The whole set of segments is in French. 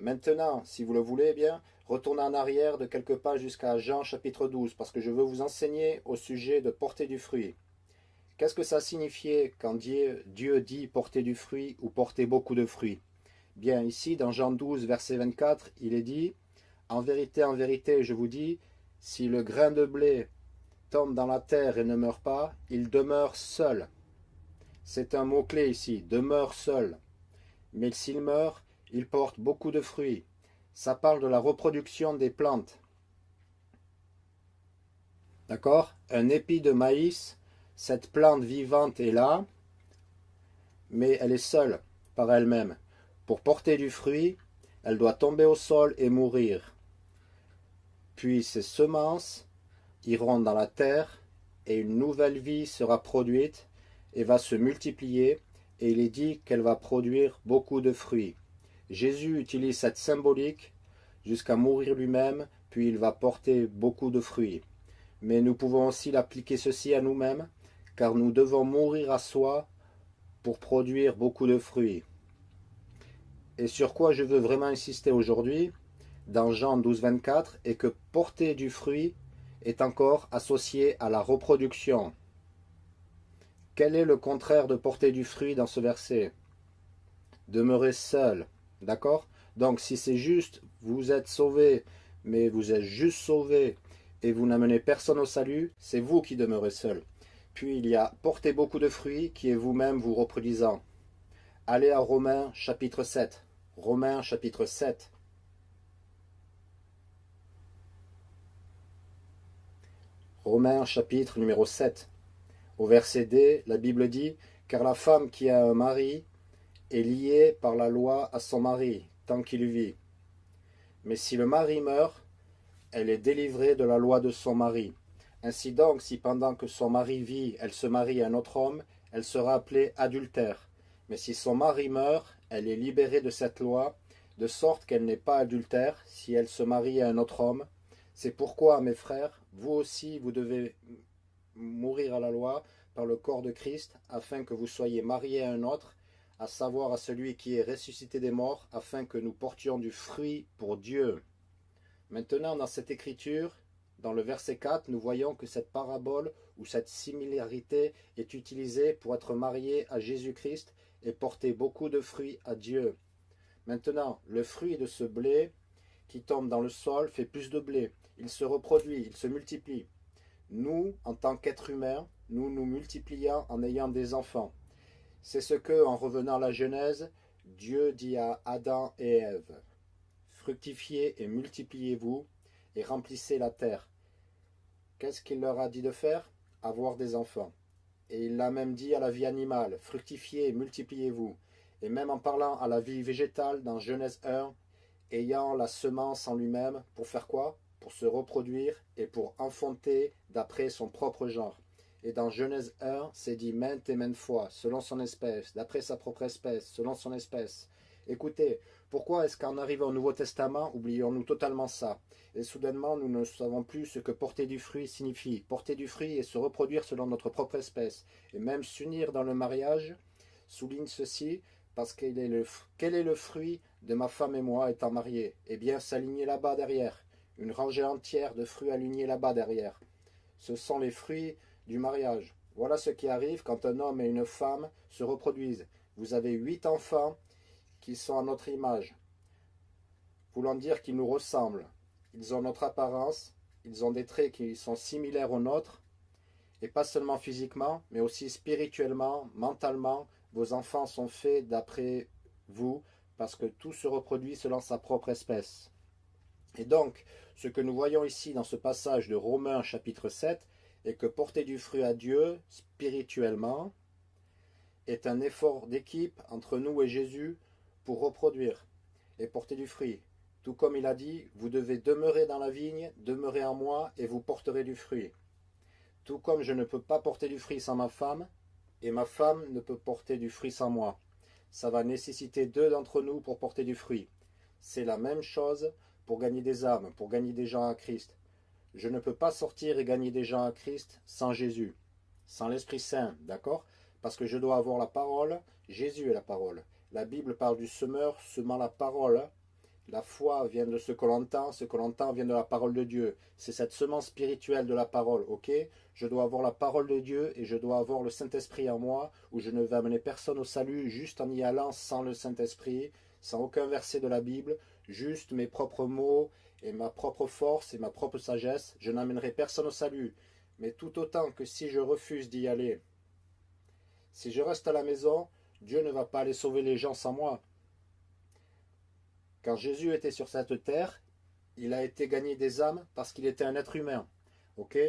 Maintenant, si vous le voulez bien, retournez en arrière de quelques pas jusqu'à Jean chapitre 12, parce que je veux vous enseigner au sujet de porter du fruit. Qu'est-ce que ça signifiait quand Dieu, Dieu dit porter du fruit ou porter beaucoup de fruits? Bien, ici, dans Jean 12, verset 24, il est dit « En vérité, en vérité, je vous dis, si le grain de blé tombe dans la terre et ne meurt pas, il demeure seul. » C'est un mot-clé ici, « demeure seul ». Mais s'il meurt, il porte beaucoup de fruits. Ça parle de la reproduction des plantes. D'accord? Un épi de maïs, cette plante vivante est là, mais elle est seule par elle-même. Pour porter du fruit, elle doit tomber au sol et mourir. Puis ses semences iront dans la terre et une nouvelle vie sera produite et va se multiplier et il est dit qu'elle va produire beaucoup de fruits. Jésus utilise cette symbolique jusqu'à mourir lui-même, puis il va porter beaucoup de fruits. Mais nous pouvons aussi l'appliquer ceci à nous-mêmes, car nous devons mourir à soi pour produire beaucoup de fruits. Et sur quoi je veux vraiment insister aujourd'hui, dans Jean 12, 24, est que porter du fruit est encore associé à la reproduction. Quel est le contraire de porter du fruit dans ce verset? Demeurer seul, D'accord? Donc si c'est juste, vous êtes sauvé, mais vous êtes juste sauvé et vous n'amenez personne au salut, c'est vous qui demeurez seul. Puis il y a porter beaucoup de fruits qui est vous-même vous reproduisant. Allez à Romains chapitre 7. Romains chapitre 7. Romains chapitre numéro 7. Au verset D, la Bible dit « Car la femme qui a un mari est liée par la loi à son mari, tant qu'il vit. Mais si le mari meurt, elle est délivrée de la loi de son mari. Ainsi donc, si pendant que son mari vit, elle se marie à un autre homme, elle sera appelée adultère. Mais si son mari meurt, elle est libérée de cette loi, de sorte qu'elle n'est pas adultère si elle se marie à un autre homme. C'est pourquoi, mes frères, vous aussi, vous devez mourir à la loi par le corps de Christ, afin que vous soyez mariés à un autre, à savoir à celui qui est ressuscité des morts, afin que nous portions du fruit pour Dieu. Maintenant, dans cette écriture, dans le verset 4, nous voyons que cette parabole ou cette similarité est utilisée pour être marié à Jésus-Christ et porter beaucoup de fruits à Dieu. Maintenant, le fruit de ce blé qui tombe dans le sol fait plus de blé. Il se reproduit, il se multiplie. Nous, en tant qu'êtres humains, nous nous multiplions en ayant des enfants. C'est ce que, en revenant à la Genèse, Dieu dit à Adam et Ève. Fructifiez et multipliez-vous et remplissez la terre. Qu'est-ce qu'il leur a dit de faire? Avoir des enfants. Et il l'a même dit à la vie animale, fructifiez et multipliez-vous. Et même en parlant à la vie végétale dans Genèse 1, ayant la semence en lui-même, pour faire quoi? Pour se reproduire et pour enfanter d'après son propre genre. Et dans Genèse 1, c'est dit maintes et maintes fois, selon son espèce, d'après sa propre espèce, selon son espèce. Écoutez, pourquoi est-ce qu'en arrivant au Nouveau Testament, oublions-nous totalement ça? Et soudainement, nous ne savons plus ce que porter du fruit signifie. Porter du fruit et se reproduire selon notre propre espèce. Et même s'unir dans le mariage, souligne ceci, parce qu'il est le, quel est le fruit de ma femme et moi étant mariés? Eh bien, s'aligner là-bas derrière. Une rangée entière de fruits alignés là-bas derrière. Ce sont les fruits du mariage. Voilà ce qui arrive quand un homme et une femme se reproduisent. Vous avez huit enfants qui sont à notre image, voulant dire qu'ils nous ressemblent. Ils ont notre apparence, ils ont des traits qui sont similaires aux nôtres, et pas seulement physiquement, mais aussi spirituellement, mentalement. Vos enfants sont faits d'après vous, parce que tout se reproduit selon sa propre espèce. Et donc, ce que nous voyons ici dans ce passage de Romains chapitre 7, et que porter du fruit à Dieu, spirituellement, est un effort d'équipe entre nous et Jésus pour reproduire et porter du fruit. Tout comme il a dit, vous devez demeurer dans la vigne, demeurer en moi, et vous porterez du fruit. Tout comme je ne peux pas porter du fruit sans ma femme, et ma femme ne peut porter du fruit sans moi. Ça va nécessiter deux d'entre nous pour porter du fruit. C'est la même chose pour gagner des âmes, pour gagner des gens à Christ. Je ne peux pas sortir et gagner des gens à Christ sans Jésus, sans l'Esprit Saint, d'accord? Parce que je dois avoir la parole, Jésus est la parole. La Bible parle du semeur semant la parole, La foi vient de ce que l'on entend, ce que l'on entend vient de la parole de Dieu. C'est cette semence spirituelle de la parole, ok? Je dois avoir la parole de Dieu et je dois avoir le Saint-Esprit en moi, où je ne vais amener personne au salut juste en y allant sans le Saint-Esprit, sans aucun verset de la Bible, juste mes propres mots et ma propre force et ma propre sagesse. Je n'amènerai personne au salut. Mais tout autant que si je refuse d'y aller, si je reste à la maison, Dieu ne va pas aller sauver les gens sans moi. Quand Jésus était sur cette terre, il a été gagné des âmes parce qu'il était un être humain.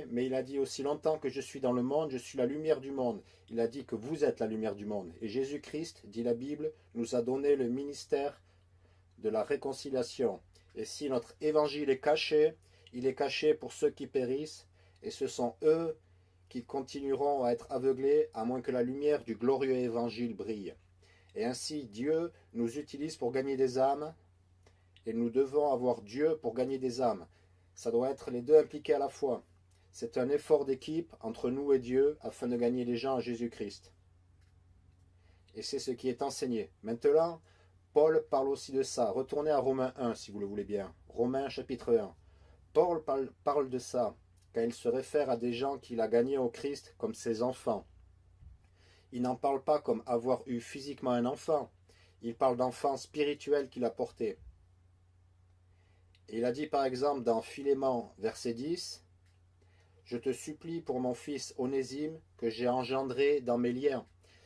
Mais il a dit aussi longtemps que je suis dans le monde, je suis la lumière du monde. Il a dit que vous êtes la lumière du monde. Et Jésus-Christ, dit la Bible, nous a donné le ministère de la réconciliation. Et si notre évangile est caché, il est caché pour ceux qui périssent, et ce sont eux qui continueront à être aveuglés à moins que la lumière du glorieux évangile brille. Et ainsi Dieu nous utilise pour gagner des âmes, et nous devons avoir Dieu pour gagner des âmes. Ça doit être les deux impliqués à la fois. C'est un effort d'équipe entre nous et Dieu afin de gagner les gens à Jésus-Christ. Et c'est ce qui est enseigné. Maintenant, Paul parle aussi de ça. Retournez à Romains 1 si vous le voulez bien. Romains chapitre 1. Paul parle de ça quand il se réfère à des gens qu'il a gagnés au Christ comme ses enfants. Il n'en parle pas comme avoir eu physiquement un enfant. Il parle d'enfants spirituels qu'il a portés il a dit par exemple dans Philémon, verset 10, Je te supplie pour mon fils Onésime que j'ai engendré dans mes liens.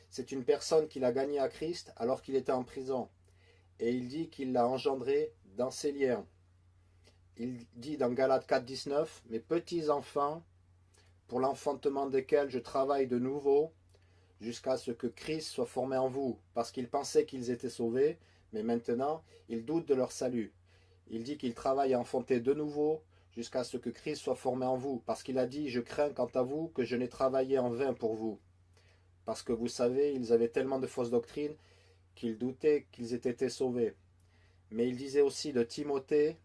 C'est une personne qu'il a gagnée à Christ alors qu'il était en prison. Et il dit qu'il l'a engendré dans ses liens. Il dit dans Galates 4, 19, Mes petits enfants, pour l'enfantement desquels je travaille de nouveau, jusqu'à ce que Christ soit formé en vous, parce qu'ils pensaient qu'ils étaient sauvés, mais maintenant ils doutent de leur salut. Il dit qu'il travaille à enfanter de nouveau jusqu'à ce que Christ soit formé en vous, parce qu'il a dit « Je crains quant à vous que je n'ai travaillé en vain pour vous ». Parce que vous savez, ils avaient tellement de fausses doctrines qu'ils doutaient qu'ils étaient été sauvés. Mais il disait aussi de Timothée,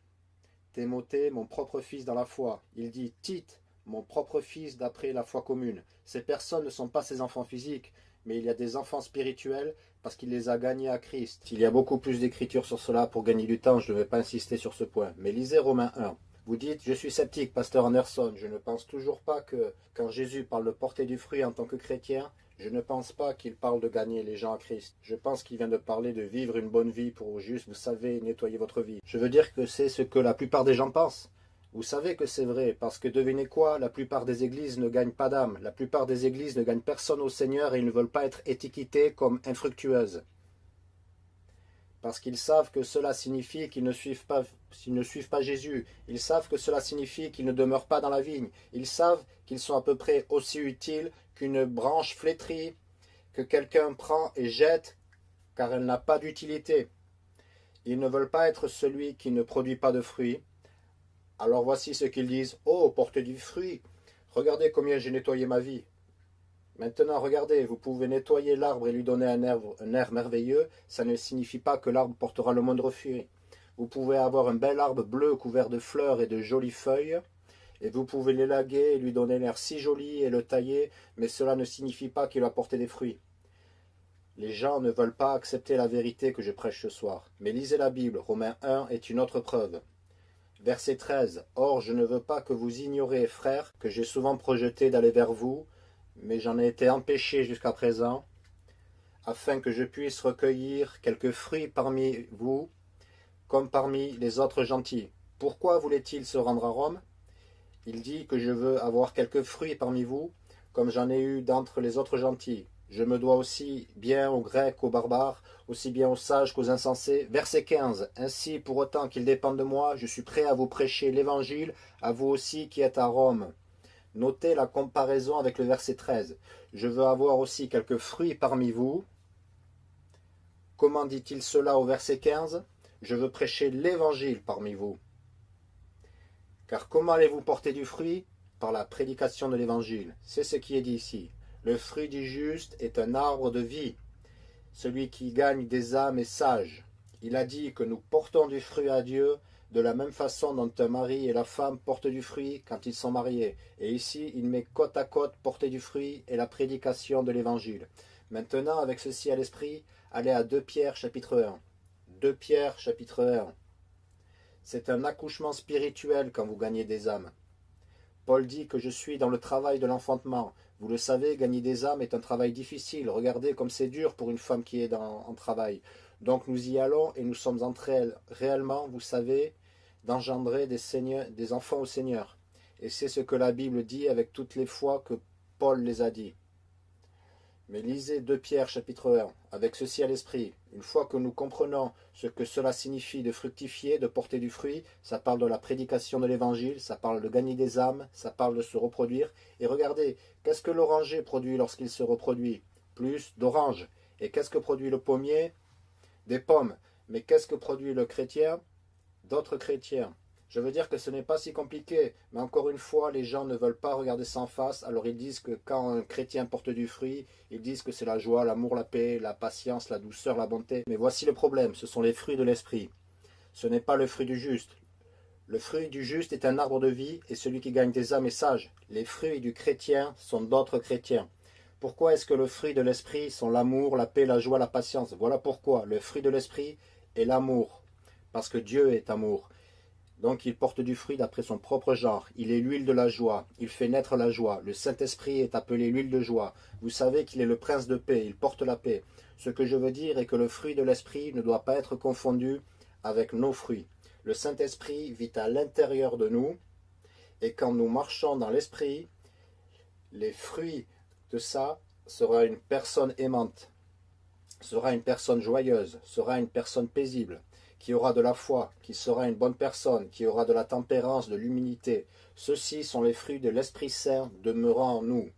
Timothée, mon propre fils dans la foi. Il dit Tite, mon propre fils d'après la foi commune. Ces personnes ne sont pas ses enfants physiques, mais il y a des enfants spirituels parce qu'il les a gagnés à Christ. Il y a beaucoup plus d'écritures sur cela pour gagner du temps, je ne vais pas insister sur ce point. Mais lisez Romains 1. Vous dites, je suis sceptique, pasteur Anderson, je ne pense toujours pas que quand Jésus parle de porter du fruit en tant que chrétien, je ne pense pas qu'il parle de gagner les gens à Christ. Je pense qu'il vient de parler de vivre une bonne vie pour juste, vous savez, nettoyer votre vie. Je veux dire que c'est ce que la plupart des gens pensent. Vous savez que c'est vrai, parce que devinez quoi, la plupart des églises ne gagnent pas d'âme, la plupart des églises ne gagnent personne au Seigneur et ils ne veulent pas être étiquetés comme infructueuses. Parce qu'ils savent que cela signifie qu'ils ne, suivent pas, Jésus. Ils savent que cela signifie qu'ils ne demeurent pas dans la vigne. Ils savent qu'ils sont à peu près aussi utiles qu'une branche flétrie que quelqu'un prend et jette, car elle n'a pas d'utilité. Ils ne veulent pas être celui qui ne produit pas de fruits, alors voici ce qu'ils disent. Oh, portez du fruit. Regardez combien j'ai nettoyé ma vie. Maintenant, regardez, vous pouvez nettoyer l'arbre et lui donner un air, merveilleux. Ça ne signifie pas que l'arbre portera le moindre fruit. Vous pouvez avoir un bel arbre bleu couvert de fleurs et de jolies feuilles. Et vous pouvez l'élaguer et lui donner l'air si joli et le tailler, mais cela ne signifie pas qu'il va porter des fruits. Les gens ne veulent pas accepter la vérité que je prêche ce soir. Mais lisez la Bible, Romains 1 est une autre preuve. Verset 13. Or, je ne veux pas que vous ignorez, frères, que j'ai souvent projeté d'aller vers vous, mais j'en ai été empêché jusqu'à présent, afin que je puisse recueillir quelques fruits parmi vous, comme parmi les autres gentils. Pourquoi voulait-il se rendre à Rome? Il dit que je veux avoir quelques fruits parmi vous, comme j'en ai eu d'entre les autres gentils. Je me dois aussi bien aux Grecs qu'aux barbares, aussi bien aux sages qu'aux insensés. Verset 15. Ainsi, pour autant qu'il dépende de moi, je suis prêt à vous prêcher l'Évangile, à vous aussi qui êtes à Rome. Notez la comparaison avec le verset 13. Je veux avoir aussi quelques fruits parmi vous. Comment dit-il cela au verset 15 Je veux prêcher l'Évangile parmi vous. Car comment allez-vous porter du fruit? Par la prédication de l'Évangile. C'est ce qui est dit ici. Le fruit du juste est un arbre de vie. Celui qui gagne des âmes est sage. Il a dit que nous portons du fruit à Dieu de la même façon dont un mari et la femme portent du fruit quand ils sont mariés. Et ici, il met côte à côte porter du fruit et la prédication de l'Évangile. Maintenant, avec ceci à l'esprit, allez à 2 Pierre chapitre 1. 2 Pierre chapitre 1. C'est un accouchement spirituel quand vous gagnez des âmes. Paul dit que je suis dans le travail de l'enfantement. Vous le savez, gagner des âmes est un travail difficile. Regardez comme c'est dur pour une femme qui est en travail. Donc nous y allons et nous sommes entre réellement, vous savez, d'engendrer des, des enfants au Seigneur. Et c'est ce que la Bible dit avec toutes les fois que Paul les a dit. Mais lisez 2 Pierre chapitre 1, avec ceci à l'esprit. Une fois que nous comprenons ce que cela signifie de fructifier, de porter du fruit, ça parle de la prédication de l'évangile, ça parle de gagner des âmes, ça parle de se reproduire. Et regardez, qu'est-ce que l'oranger produit lorsqu'il se reproduit? Plus d'orange. Et qu'est-ce que produit le pommier? Des pommes. Mais qu'est-ce que produit le chrétien? D'autres chrétiens. Je veux dire que ce n'est pas si compliqué, mais encore une fois, les gens ne veulent pas regarder en face, alors ils disent que quand un chrétien porte du fruit, ils disent que c'est la joie, l'amour, la paix, la patience, la douceur, la bonté. Mais voici le problème, ce sont les fruits de l'esprit. Ce n'est pas le fruit du juste. Le fruit du juste est un arbre de vie, et celui qui gagne des âmes est sage. Les fruits du chrétien sont d'autres chrétiens. Pourquoi est-ce que le fruit de l'esprit sont l'amour, la paix, la joie, la patience? Voilà pourquoi le fruit de l'esprit est l'amour, parce que Dieu est amour. Donc il porte du fruit d'après son propre genre. Il est l'huile de la joie. Il fait naître la joie. Le Saint-Esprit est appelé l'huile de joie. Vous savez qu'il est le prince de paix. Il porte la paix. Ce que je veux dire est que le fruit de l'Esprit ne doit pas être confondu avec nos fruits. Le Saint-Esprit vit à l'intérieur de nous. Et quand nous marchons dans l'Esprit, les fruits de ça sera une personne aimante, sera une personne joyeuse, sera une personne paisible, qui aura de la foi, qui sera une bonne personne, qui aura de la tempérance, de l'humilité. Ceux-ci sont les fruits de l'Esprit Saint demeurant en nous.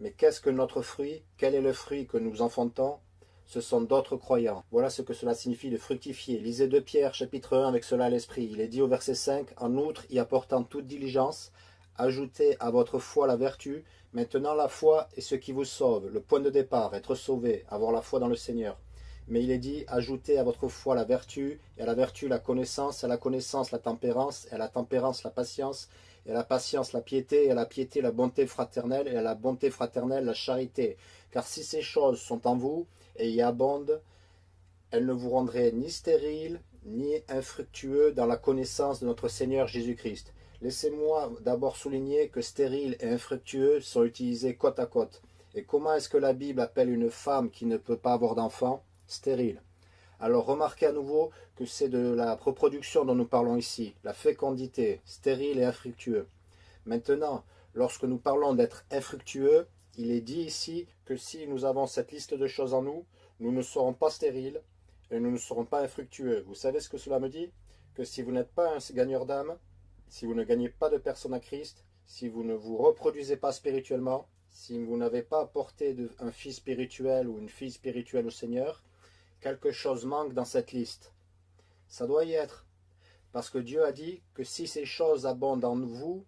Mais qu'est-ce que notre fruit? Quel est le fruit que nous enfantons? Ce sont d'autres croyants. Voilà ce que cela signifie de fructifier. Lisez de Pierre chapitre 1 avec cela à l'esprit. Il est dit au verset 5, En outre, y apportant toute diligence, ajoutez à votre foi la vertu. Maintenant la foi est ce qui vous sauve, le point de départ, être sauvé, avoir la foi dans le Seigneur. Mais il est dit, ajoutez à votre foi la vertu, et à la vertu la connaissance, à la connaissance la tempérance, et à la tempérance la patience, et à la patience la piété, et à la piété la bonté fraternelle, et à la bonté fraternelle la charité. Car si ces choses sont en vous, et y abondent, elles ne vous rendraient ni stériles, ni infructueux dans la connaissance de notre Seigneur Jésus-Christ. Laissez-moi d'abord souligner que stérile et infructueux sont utilisés côte à côte. Et comment est-ce que la Bible appelle une femme qui ne peut pas avoir d'enfant? Alors remarquez à nouveau que c'est de la reproduction dont nous parlons ici, la fécondité, stérile et infructueux. Maintenant, lorsque nous parlons d'être infructueux, il est dit ici que si nous avons cette liste de choses en nous, nous ne serons pas stériles et nous ne serons pas infructueux. Vous savez ce que cela me dit? Que si vous n'êtes pas un gagneur d'âme, si vous ne gagnez pas de personne à Christ, si vous ne vous reproduisez pas spirituellement, si vous n'avez pas apporté un fils spirituel ou une fille spirituelle au Seigneur, quelque chose manque dans cette liste. Ça doit y être. Parce que Dieu a dit que si ces choses abondent en vous,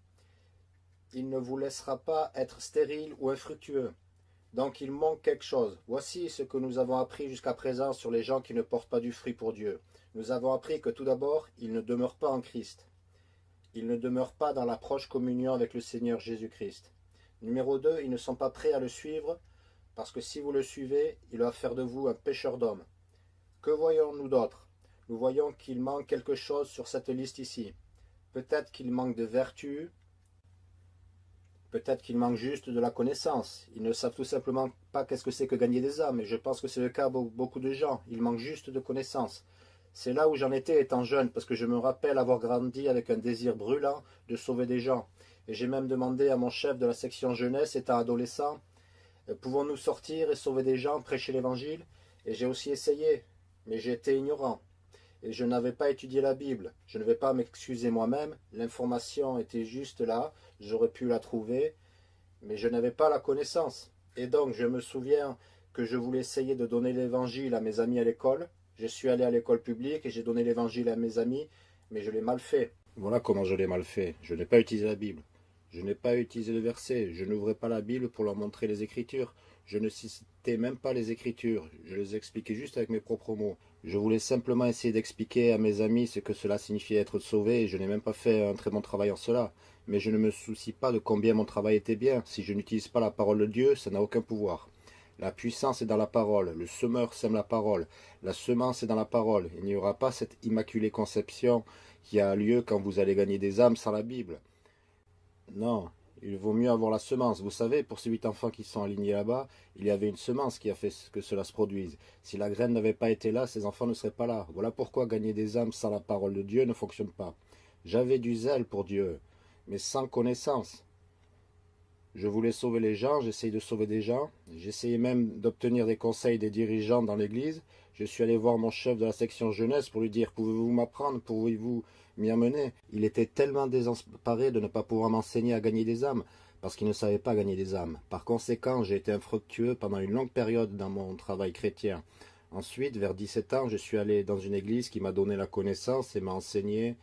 il ne vous laissera pas être stérile ou infructueux. Donc il manque quelque chose. Voici ce que nous avons appris jusqu'à présent sur les gens qui ne portent pas du fruit pour Dieu. Nous avons appris que tout d'abord, ils ne demeurent pas en Christ. Ils ne demeurent pas dans la proche communion avec le Seigneur Jésus-Christ. Numéro 2, ils ne sont pas prêts à le suivre, parce que si vous le suivez, il va faire de vous un pécheur d'hommes. Que voyons-nous d'autre? Nous voyons qu'il manque quelque chose sur cette liste ici. Peut-être qu'il manque de vertu, peut-être qu'il manque juste de la connaissance. Ils ne savent tout simplement pas qu'est-ce que c'est que gagner des âmes, et je pense que c'est le cas pour beaucoup de gens. Il manque juste de connaissance. C'est là où j'en étais étant jeune, parce que je me rappelle avoir grandi avec un désir brûlant de sauver des gens. Et j'ai même demandé à mon chef de la section jeunesse, étant adolescent, pouvons-nous sortir et sauver des gens, prêcher l'évangile? Et j'ai aussi essayé, mais j'étais ignorant et je n'avais pas étudié la Bible. Je ne vais pas m'excuser moi-même, l'information était juste là, j'aurais pu la trouver, mais je n'avais pas la connaissance. Et donc je me souviens que je voulais essayer de donner l'évangile à mes amis à l'école. Je suis allé à l'école publique et j'ai donné l'évangile à mes amis, mais je l'ai mal fait. Voilà comment je l'ai mal fait. Je n'ai pas utilisé la Bible. Je n'ai pas utilisé le verset. Je n'ouvrais pas la Bible pour leur montrer les Écritures. Je ne citais même pas les Écritures. Je les expliquais juste avec mes propres mots. Je voulais simplement essayer d'expliquer à mes amis ce que cela signifiait être sauvé. Je n'ai même pas fait un très bon travail en cela. Mais je ne me soucie pas de combien mon travail était bien. Si je n'utilise pas la parole de Dieu, ça n'a aucun pouvoir. La puissance est dans la parole. Le semeur sème la parole. La semence est dans la parole. Il n'y aura pas cette immaculée conception qui a lieu quand vous allez gagner des âmes sans la Bible. Non, il vaut mieux avoir la semence. Vous savez, pour ces huit enfants qui sont alignés là-bas, il y avait une semence qui a fait que cela se produise. Si la graine n'avait pas été là, ces enfants ne seraient pas là. Voilà pourquoi gagner des âmes sans la parole de Dieu ne fonctionne pas. J'avais du zèle pour Dieu, mais sans connaissance. Je voulais sauver les gens, j'essayais de sauver des gens. J'essayais même d'obtenir des conseils des dirigeants dans l'église. Je suis allé voir mon chef de la section jeunesse pour lui dire « Pouvez-vous m'apprendre? Pouvez-vous m'y amener ?» Il était tellement désemparé de ne pas pouvoir m'enseigner à gagner des âmes, parce qu'il ne savait pas gagner des âmes. Par conséquent, j'ai été infructueux pendant une longue période dans mon travail chrétien. Ensuite, vers 17 ans, je suis allé dans une église qui m'a donné la connaissance et m'a enseigné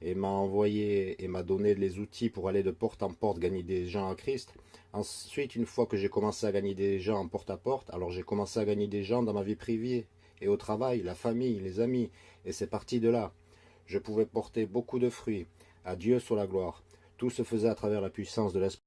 et m'a envoyé et m'a donné les outils pour aller de porte en porte gagner des gens à Christ. Ensuite, une fois que j'ai commencé à gagner des gens en porte à porte, alors j'ai commencé à gagner des gens dans ma vie privée et au travail, la famille, les amis, et c'est parti de là. Je pouvais porter beaucoup de fruits. À Dieu soit la gloire. Tout se faisait à travers la puissance de l'Esprit.